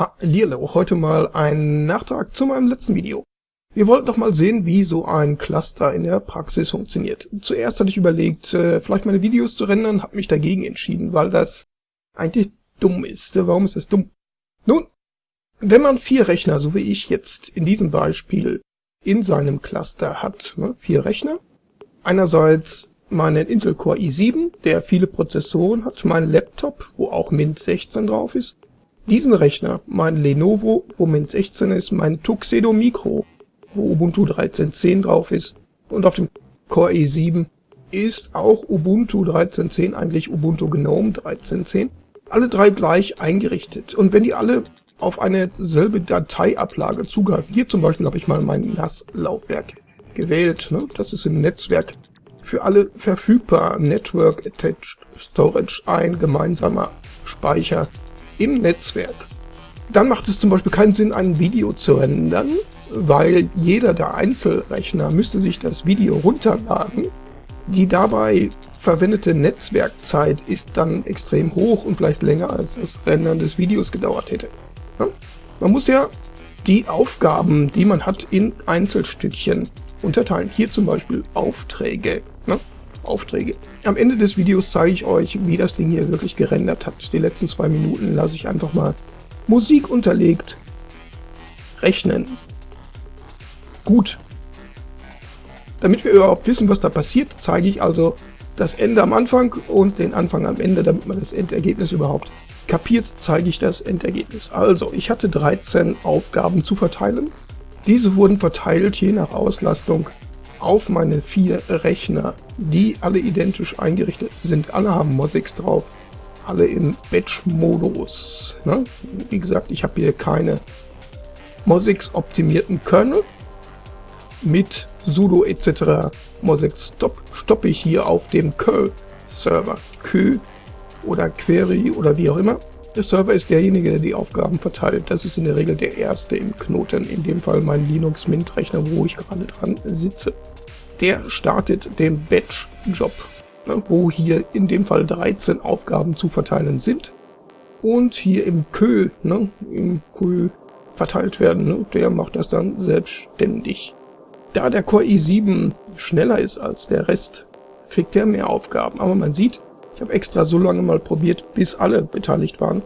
Hallihallo, heute mal ein Nachtrag zu meinem letzten Video. Wir wollten doch mal sehen, wie so ein Cluster in der Praxis funktioniert. Zuerst hatte ich überlegt, äh, vielleicht meine Videos zu rendern, habe mich dagegen entschieden, weil das eigentlich dumm ist. Warum ist das dumm? Nun, wenn man vier Rechner, so wie ich jetzt in diesem Beispiel, in seinem Cluster hat, ne, vier Rechner, einerseits meinen Intel Core i7, der viele Prozessoren hat, mein Laptop, wo auch Mint 16 drauf ist, diesen Rechner, mein Lenovo, wo Mint 16 ist, mein Tuxedo Micro, wo Ubuntu 13.10 drauf ist, und auf dem Core i7 ist auch Ubuntu 13.10 eigentlich Ubuntu Gnome 13.10. Alle drei gleich eingerichtet. Und wenn die alle auf eine selbe Dateiablage zugreifen, hier zum Beispiel habe ich mal mein NAS-Laufwerk gewählt, ne? das ist im Netzwerk für alle verfügbar, Network Attached Storage, ein gemeinsamer Speicher im Netzwerk. Dann macht es zum Beispiel keinen Sinn, ein Video zu rendern, weil jeder der Einzelrechner müsste sich das Video runterladen. Die dabei verwendete Netzwerkzeit ist dann extrem hoch und vielleicht länger als das Rendern des Videos gedauert hätte. Man muss ja die Aufgaben, die man hat, in Einzelstückchen unterteilen. Hier zum Beispiel Aufträge. Ne? Aufträge. Am Ende des Videos zeige ich euch, wie das Ding hier wirklich gerendert hat. Die letzten zwei Minuten lasse ich einfach mal Musik unterlegt rechnen. Gut. Damit wir überhaupt wissen, was da passiert, zeige ich also das Ende am Anfang und den Anfang am Ende, damit man das Endergebnis überhaupt kapiert, zeige ich das Endergebnis. Also, ich hatte 13 Aufgaben zu verteilen. Diese wurden verteilt je nach Auslastung auf meine vier Rechner, die alle identisch eingerichtet sind. Alle haben Mosix drauf, alle im Batch-Modus. Ne? Wie gesagt, ich habe hier keine Mosix-optimierten Kernel. Mit sudo etc. Mosix Stop stoppe ich hier auf dem curl-Server. Kö oder Query oder wie auch immer. Der Server ist derjenige, der die Aufgaben verteilt. Das ist in der Regel der erste im Knoten, in dem Fall mein Linux Mint Rechner, wo ich gerade dran sitze. Der startet den Batch-Job, ne, wo hier in dem Fall 13 Aufgaben zu verteilen sind. Und hier im Kö, ne, im Kö verteilt werden, ne, der macht das dann selbstständig. Da der Core i7 schneller ist als der Rest, kriegt er mehr Aufgaben. Aber man sieht, ich habe extra so lange mal probiert, bis alle beteiligt waren,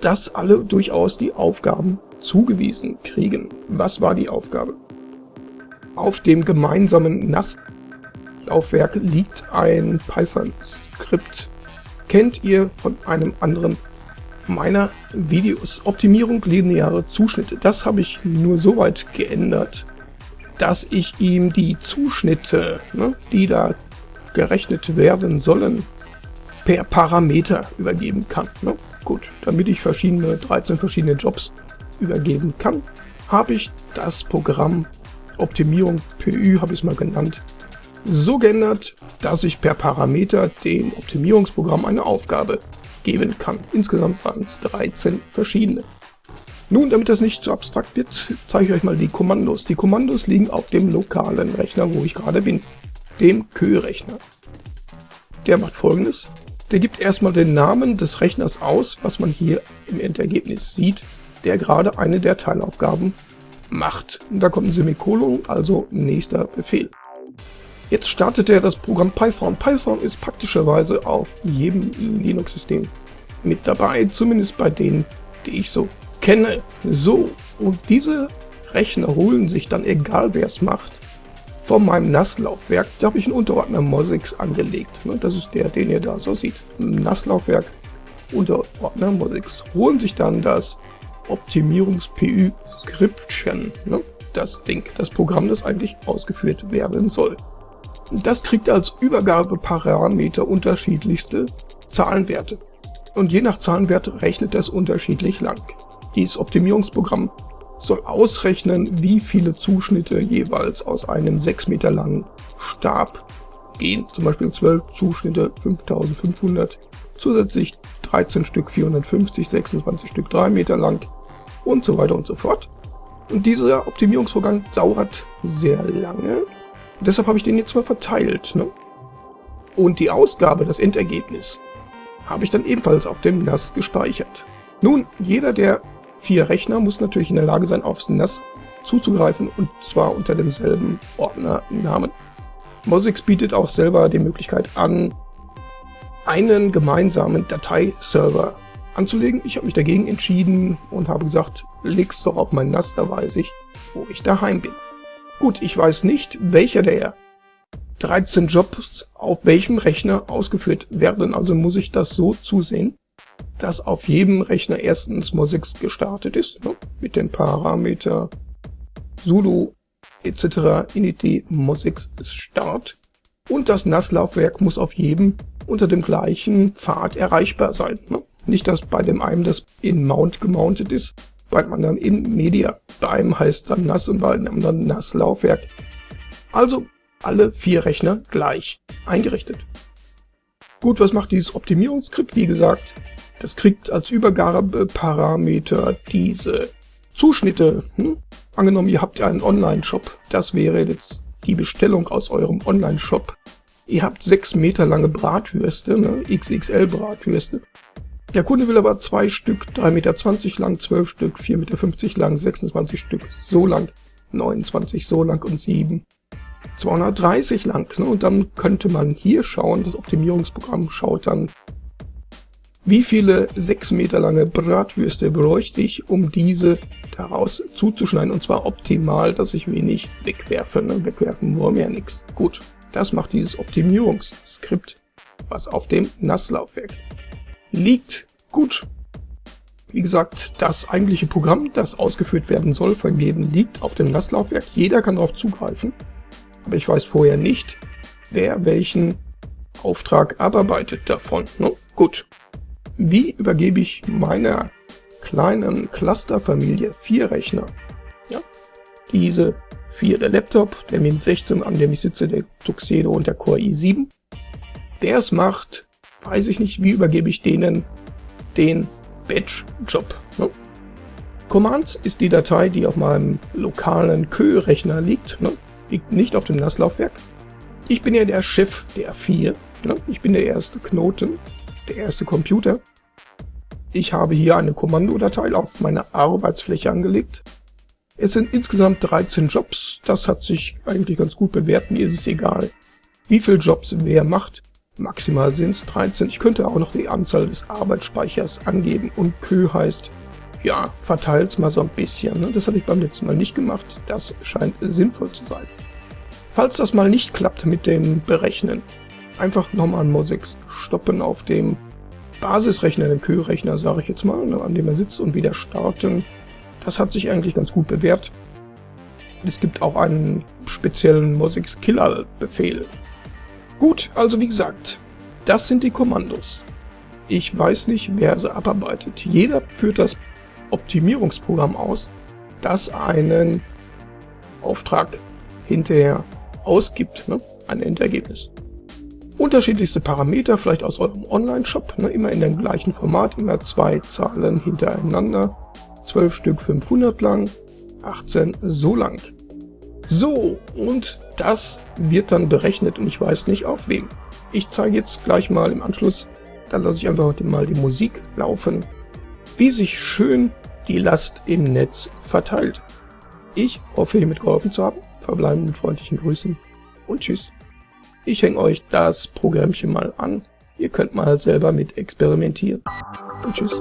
dass alle durchaus die Aufgaben zugewiesen kriegen. Was war die Aufgabe? Auf dem gemeinsamen NAS-Laufwerk liegt ein Python-Skript. Kennt ihr von einem anderen meiner Videos. Optimierung lineare Zuschnitte. Das habe ich nur so weit geändert, dass ich ihm die Zuschnitte, ne, die da gerechnet werden sollen, per Parameter übergeben kann. Ne? Gut, damit ich verschiedene 13 verschiedene Jobs übergeben kann, habe ich das Programm Optimierung PÜ, habe ich es mal genannt, so geändert, dass ich per Parameter dem Optimierungsprogramm eine Aufgabe geben kann. Insgesamt waren es 13 verschiedene. Nun, damit das nicht zu abstrakt wird, zeige ich euch mal die Kommandos. Die Kommandos liegen auf dem lokalen Rechner, wo ich gerade bin dem Kö-Rechner. Der macht folgendes. Der gibt erstmal den Namen des Rechners aus, was man hier im Endergebnis sieht, der gerade eine der Teilaufgaben macht. Da kommt ein Semikolon, also nächster Befehl. Jetzt startet er das Programm Python. Python ist praktischerweise auf jedem Linux-System mit dabei, zumindest bei denen, die ich so kenne. So, und diese Rechner holen sich dann, egal wer es macht, von meinem NAS-Laufwerk, da habe ich einen Unterordner Mosix angelegt. Ne? Das ist der, den ihr da so seht. NAS-Laufwerk, Unterordner Mosix. Holen sich dann das Optimierungs-PÜ-Skriptchen. Ne? Das Ding, das Programm, das eigentlich ausgeführt werden soll. Das kriegt als Übergabeparameter unterschiedlichste Zahlenwerte. Und je nach Zahlenwert rechnet das unterschiedlich lang. Dieses Optimierungsprogramm soll ausrechnen, wie viele Zuschnitte jeweils aus einem 6 Meter langen Stab gehen. Zum Beispiel 12 Zuschnitte 5500, zusätzlich 13 Stück 450, 26 Stück 3 Meter lang und so weiter und so fort. Und dieser Optimierungsvorgang dauert sehr lange. Deshalb habe ich den jetzt mal verteilt. Ne? Und die Ausgabe, das Endergebnis, habe ich dann ebenfalls auf dem NAS gespeichert. Nun, jeder der vier Rechner muss natürlich in der Lage sein, aufs NAS zuzugreifen und zwar unter demselben Ordnernamen. Mosix bietet auch selber die Möglichkeit an, einen gemeinsamen Dateiserver anzulegen. Ich habe mich dagegen entschieden und habe gesagt, leg's doch auf mein NAS, da weiß ich, wo ich daheim bin. Gut, ich weiß nicht, welcher der 13 Jobs auf welchem Rechner ausgeführt werden, also muss ich das so zusehen, dass auf jedem Rechner erstens Mosix gestartet ist, ne, mit den Parameter sudo etc. init Mosix start und das NAS-Laufwerk muss auf jedem unter dem gleichen Pfad erreichbar sein. Ne? Nicht, dass bei dem einen das in Mount gemountet ist, bei dem anderen in Media. Bei einem heißt dann NAS und bei dem anderen NAS-Laufwerk. Also alle vier Rechner gleich eingerichtet. Gut, was macht dieses Optimierungsskript? Wie gesagt, das kriegt als Übergabeparameter diese Zuschnitte. Hm? Angenommen, ihr habt einen Online-Shop. Das wäre jetzt die Bestellung aus eurem Online-Shop. Ihr habt 6 Meter lange Bratwürste, ne? XXL-Bratwürste. Der Kunde will aber zwei Stück, 3,20 Meter lang, 12 Stück, 4,50 Meter lang, 26 Stück so lang, 29 so lang und 7 230 lang. Ne? Und dann könnte man hier schauen, das Optimierungsprogramm schaut dann, wie viele 6 Meter lange Bratwürste bräuchte ich, um diese daraus zuzuschneiden. Und zwar optimal, dass ich wenig wegwerfe. Ne? Wegwerfen wollen wir ja nichts. Gut, das macht dieses Optimierungsskript, was auf dem NAS-Laufwerk liegt. Gut. Wie gesagt, das eigentliche Programm, das ausgeführt werden soll von jedem, liegt auf dem NAS-Laufwerk. Jeder kann darauf zugreifen. Aber ich weiß vorher nicht, wer welchen Auftrag abarbeitet davon. Ne? Gut. Wie übergebe ich meiner kleinen Clusterfamilie vier Rechner? Ja? Diese vier, der Laptop, der Mint 16, an dem ich sitze, der Tuxedo und der Core i7. Der es macht, weiß ich nicht, wie übergebe ich denen den Batch-Job. Ne? Commands ist die Datei, die auf meinem lokalen Kö-Rechner liegt, ne? liegt nicht auf dem NAS-Laufwerk. Ich bin ja der Chef der vier, ne? ich bin der erste Knoten, der erste Computer. Ich habe hier eine Kommandodatei auf meine Arbeitsfläche angelegt. Es sind insgesamt 13 Jobs, das hat sich eigentlich ganz gut bewährt, mir ist es egal, wie viele Jobs wer macht. Maximal sind es 13. Ich könnte auch noch die Anzahl des Arbeitsspeichers angeben und Kö heißt, ja, verteilt's mal so ein bisschen. Ne? Das hatte ich beim letzten Mal nicht gemacht. Das scheint sinnvoll zu sein. Falls das mal nicht klappt mit dem Berechnen, einfach nochmal Mosix stoppen auf dem Basisrechner, dem Kö-Rechner, sage ich jetzt mal, ne, an dem er sitzt und wieder starten. Das hat sich eigentlich ganz gut bewährt. Es gibt auch einen speziellen Mosix Killer Befehl, Gut, also wie gesagt, das sind die Kommandos. Ich weiß nicht, wer sie abarbeitet. Jeder führt das Optimierungsprogramm aus, das einen Auftrag hinterher ausgibt, ne? ein Endergebnis. Unterschiedlichste Parameter, vielleicht aus eurem Online-Shop, ne? immer in dem gleichen Format, immer zwei Zahlen hintereinander, 12 Stück 500 lang, 18 so lang. So, und das wird dann berechnet und ich weiß nicht auf wem. Ich zeige jetzt gleich mal im Anschluss, da lasse ich einfach mal die Musik laufen, wie sich schön die Last im Netz verteilt. Ich hoffe, hiermit geholfen zu haben. Verbleiben mit freundlichen Grüßen und tschüss. Ich hänge euch das Programmchen mal an. Ihr könnt mal selber mit experimentieren und tschüss.